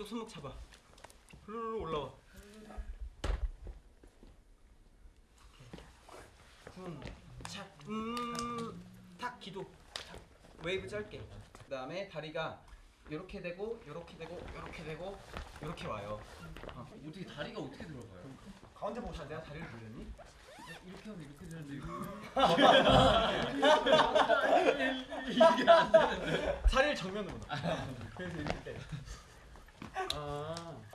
이쪽 손목 잡아. 후루루 올라와. 쿵착음 탁 기도. 탁. 웨이브 짧게. 그 다음에 다리가 이렇게 되고 이렇게 되고 이렇게 되고 이렇게 와요. 어. 어떻게 다리가 어떻게 들어가요? 가운데 보고 내가 다리를 돌렸니? 이렇게 하면 이렇게 되는데. 이거 다리를 정면으로 놔. 그래서 이렇게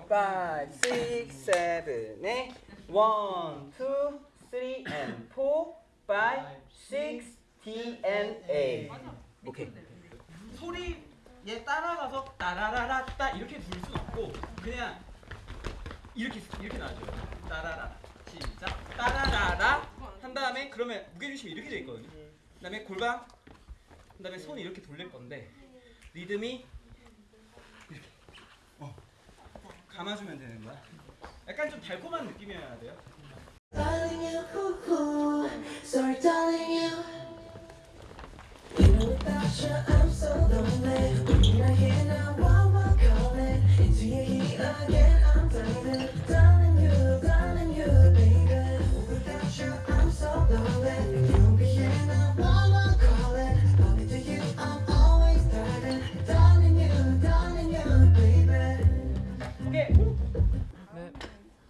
5, 6, 7, 8 1, 2, 3 and 4 5, 6, D and A. 오케이. 소리에 따라가서 따라라라따 이렇게 부를 순 없고 그냥 이렇게 이렇게 나와줘요. 따라라 시작. 따라라라. 한 다음에 그러면 무게중심이 이렇게 돼 있거든요. 그 다음에 골반 그 다음에 손이 이렇게 돌릴 건데 리듬이 이렇게 어. 감아주면 되는 거야? 약간 좀 달콤한 느낌이어야 돼요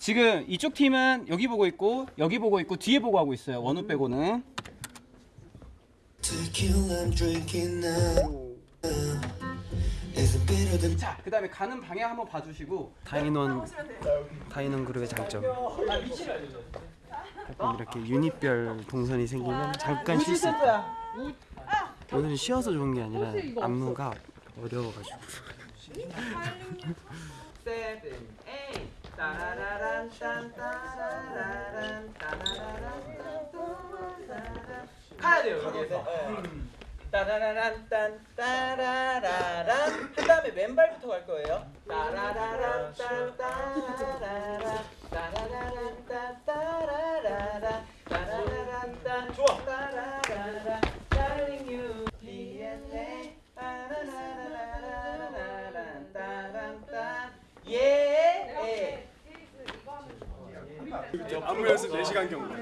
지금 이쪽 팀은 여기 보고 있고 여기 보고 있고 뒤에 보고 하고 있어요. 원우 빼고는. Of the 자, 그 다음에 가는 방향 한번 봐주시고. 다인원 다인원 그룹의 장점. 약간 이렇게 유닛별 동선이 생기면 잠깐 쉴수 있다 오늘은 쉬어서 좋은 게 아니라 안무가 어려워가지고 Seven, eight, 따라라란 딴 따라라란 따라라란 따라라란 가야 돼요 여기에서. 음. 따라라란 딴 따라라란 한 다음에 왼발부터 갈 거예요. 따라라란 딴 따라라란 시간 경과.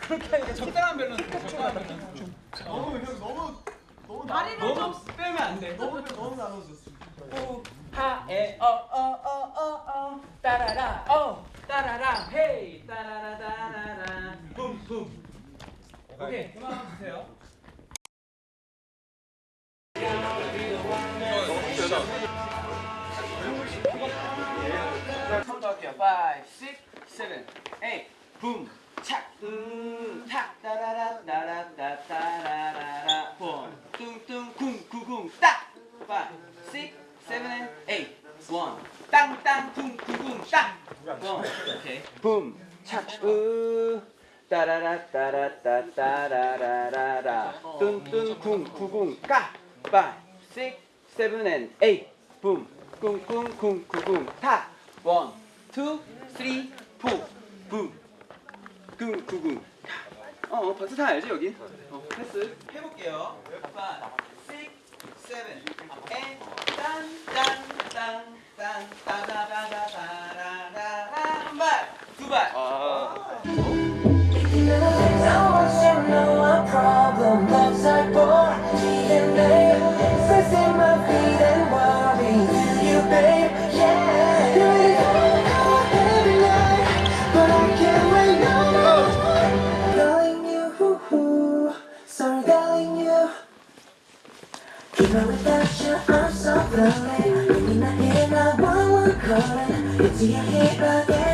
그렇게 하니까 적당한 밸런스. 적당한 밸런스. 너무 형 너무 너무 너무 빼면 안 돼. 너무 너무 나눠줬어. 하에 어어어어어 따라라 어 따라라 헤이 따라라 따라라 붐붐 오케이 그만 주세요. 처음부터 할게요. 5, 6, 7, 8 붐, 착, 음, 탁, 따라라, 따라따, 따라라라, 원, 뚱뚱, 쿵, 구궁, 딱, 5, 6, 7, 8, 원, 땅, 땅, 쿵, 구궁, 딱, One, 오케이. 붐, 착, 으, 따라라, 따라 따, 따라라라라, 뚱뚱, 쿵, 구궁, 까, 5, 6, 7, 8, 붐, 쿵, 쿵, 쿵, 구궁, 탁, one, two, three, four, 붐. 쿵, 구궁. 어, 어, 박수 다 알지 여기? 어, 패스. 해볼게요. 5, 6, 7, 8, 딴, 딴, 딴, 딴, 따다다다다라라. 한 발, 두 발. Problem that's like born DNA Pressing my feet and worry. You, babe, yeah. You really wanna every night But I can't wait no more. Calling you, Sorry, calling you. Even without you, I'm so lonely you're not here, now one one calling Into your head again,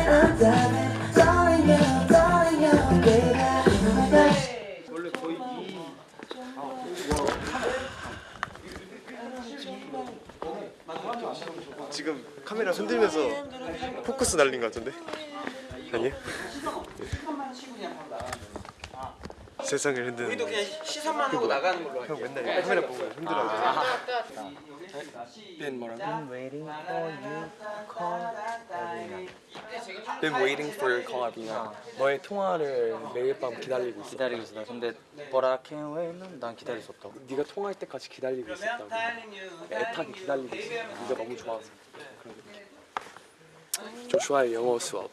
지금 카메라 흔들면서 포커스 날린 것 같은데? 아니에요? 시선만 치고 그냥 바로 나가는 거예요. 세상을 우리도 흔드는 그냥 시선만 하고 나가는 걸로 형 할게요. 맨날 카메라 보고 흔들어요. 자, 빈 뭐라고? waiting for you call Been waiting for your call, 아빈아. 너의 통화를 매일 밤 기다리고 있어. 기다리고 있어 근데 But I can't wait는 난 기다릴 수 없다고 네가 통화할 때까지 기다리고 있었다고. 애타게 기다리고 있어. 네가 너무 좋아서. 조슈아의 영어 수업.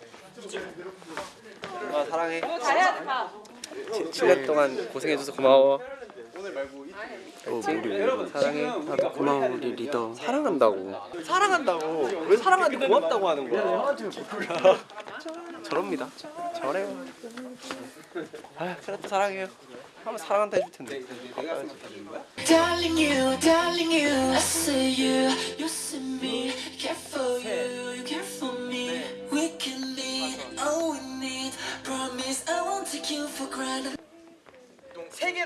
아 사랑해. 잘해야지 봐. 7년 동안 고생해줘서 고마워. 어, 우리 사랑해. 나도 고마워 우리 리더. 사랑한다고. 사랑한다고. 왜 사랑하는데 고맙다고 하는 거야? 저럽니다. 저래요. 아 그래도 사랑해요. 한번 사랑한다 해줄 텐데. Darling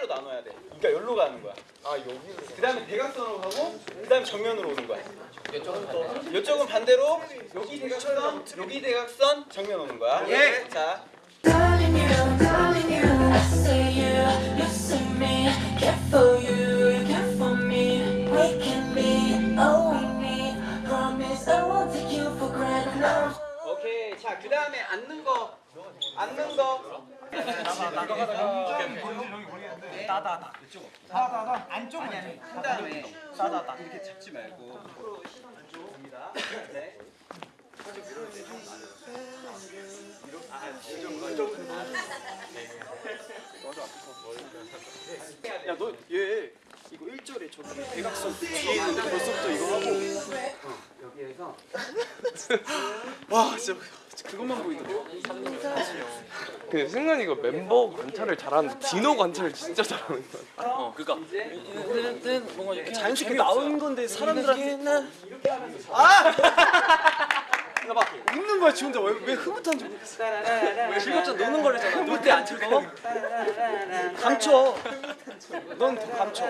나눠야 돼. 그러니까 여기로 가는 거야. 아 여기로. 그 다음에 대각선으로 가고 그 다음에 정면으로 오는 거야. 이쪽은 이쪽은 반대로 여기 대각선, 여기 대각선, 정면 오는 거야. 예. 자. 오케이. 자, 그 다음에 앉는 거. 앉는 거. 따다다. 이쪽. 따다다. 안쪽 아니 아니. 한 다음에 따다다. 이렇게 잡지 말고. 줍니다. 네. 야너 얘 이거 1절에 저기 대각선 뒤에 있는데 벌써부터 이거 하고 여기에서 와 진짜 그것만 보이거든 그 승관 이거 멤버 관찰을 잘하는데 디노 관찰을 진짜 잘하는 거야 어 그니까. 뭔가 이렇게 자연스럽게 나오는 건데 사람들한테 나봐 웃는 거야 지 혼자. 왜, 왜 흐뭇한지 모르겠어. 왜 즐겁자 노는 거래잖아. 놀 때 안 즐거워? 감춰. 넌 더 감춰.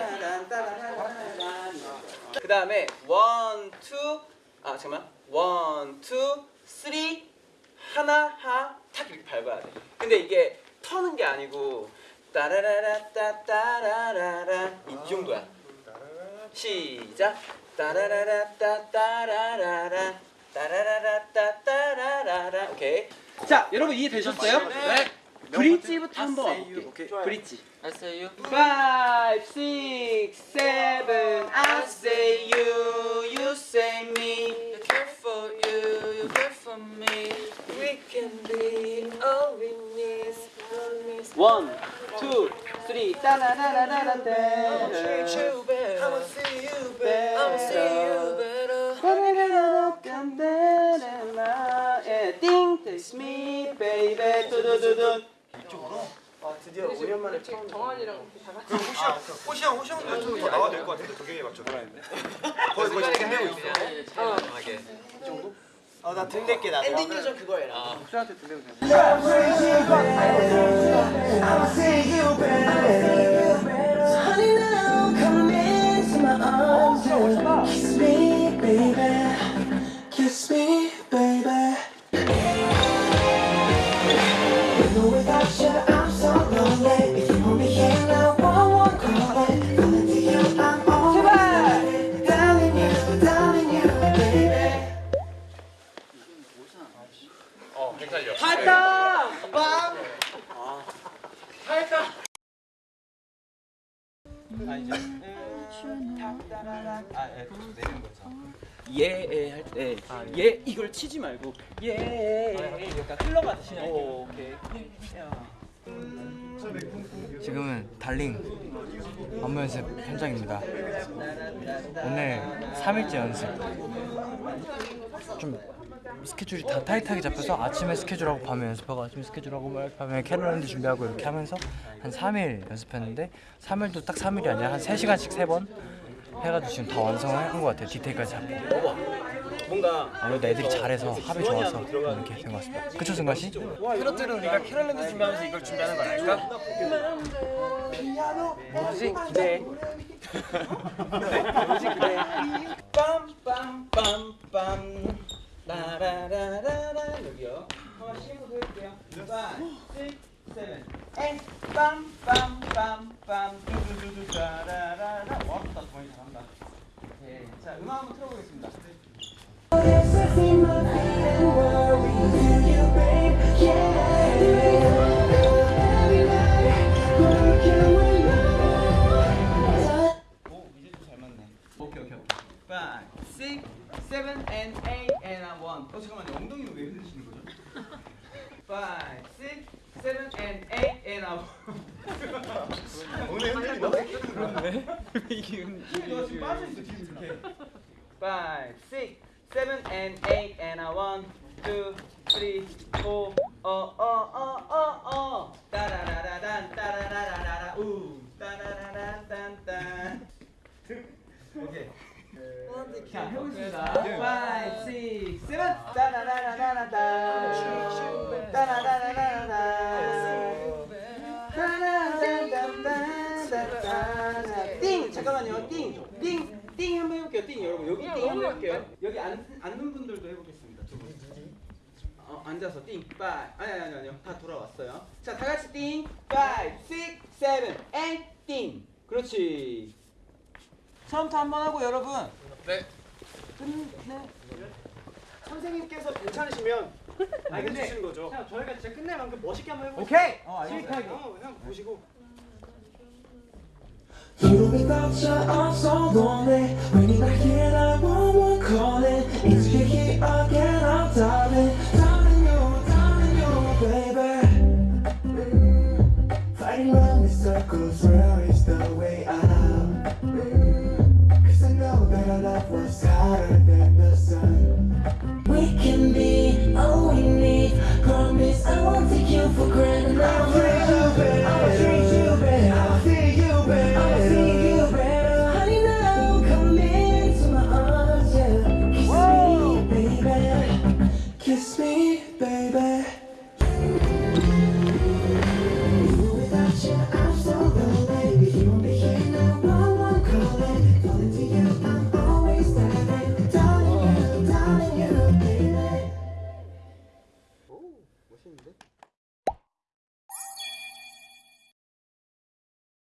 그 다음에 one, two, 아 잠깐만, one, two, three, 하나, 하, 탁 이렇게 밟아야 돼. 근데 이게 터는 게 아니고 따라라라 따따라라라 이 정도야. 시작. 따라라라 따따라라라 따라라라 따따라라라 오케이. 자 여러분 이해 되셨어요? 네. bridge부터 한번 와볼게. Bridge. I see you Five, six, seven. I see you, you see me. I care for you, you care for me We can be all we need. One, two, three. 따라라라라라. I'ma see you better I'ma see you better Yeah, think this me, baby. 두두두두. 아 드디어 5년 만에 처음 호시형 호시형도 좀더 나와야 될것 같은데 도경이 맞춰 거의 거의 끝내고 있어 아나 들릴게 나 엔딩 요정 그거 해라. Honey, now come into my arms and kiss me, baby. Kiss me, baby. 아 이제 탁따라라 아 예, 내리는 거죠. 예, 할때 예, 이걸 치지 말고 예, 약간 흘러가듯이. 오, 오케이. 지금은 Darling 안무 연습 현장입니다. 오늘 3일째 연습. 좀 스케줄이 다 타이트하게 잡혀서 아침에 스케줄하고 밤에 연습하고 아침에 스케줄하고 뭐 밤에 캐럿랜드 준비하고 이렇게 하면서 한 3일 연습했는데 3일도 딱 3일이 아니라 한 3시간씩 3번 해가지고 지금 다 완성한 것 같아요. 디테일까지 잡고. 뭔가 아무래도 애들이 잘해서 합이 좋아서 이렇게 된 것 같습니다. 그쵸 승관 씨? 트로트는 우리가 캐럿랜드 준비하면서 이걸 준비하는 거 아닐까? 뭐지? 기대. 뭐지 기대. 빰 Five, six, seven, and eight, and a one, two, three, four. 어어어어 어. 따라라라란 따라라라라 우. 따라라란딴딴. 오케이. 자 해보겠습니다. Five, six, seven. 따라라라라라. 따라라라라라. 띵 잠깐만요 띵 띵 띵 한번 해볼게요. 띵 여러분. 여기 띵 한번 해볼게요. 여기 앉, 앉는 분들도 해보겠습니다. 두 분. 어, 앉아서 띵 five 아니 아니 아니 아니요. 다 돌아왔어요. 자 다 같이 띵 five six seven and 띵. 그렇지. 처음부터 한번 하고 여러분. 네. 끝내. 선생님께서 괜찮으시면 근데 알려주시는 거죠. 그냥 저희가 진짜 끝낼 만큼 멋있게 한번 해볼게요. 오케이! 어 sweet하게. 그냥 보시고. Without you, I'm so lonely. When you're not here, I want calling. It's you here again, I'm darling. Darling you, darling you, baby. Mm, Fighting round in circles, where is the way out? Mm, Cause I know that our love was hotter than the sun. We can be all we need. Promise I won't take you for granted. I'll you better. Kiss me, baby.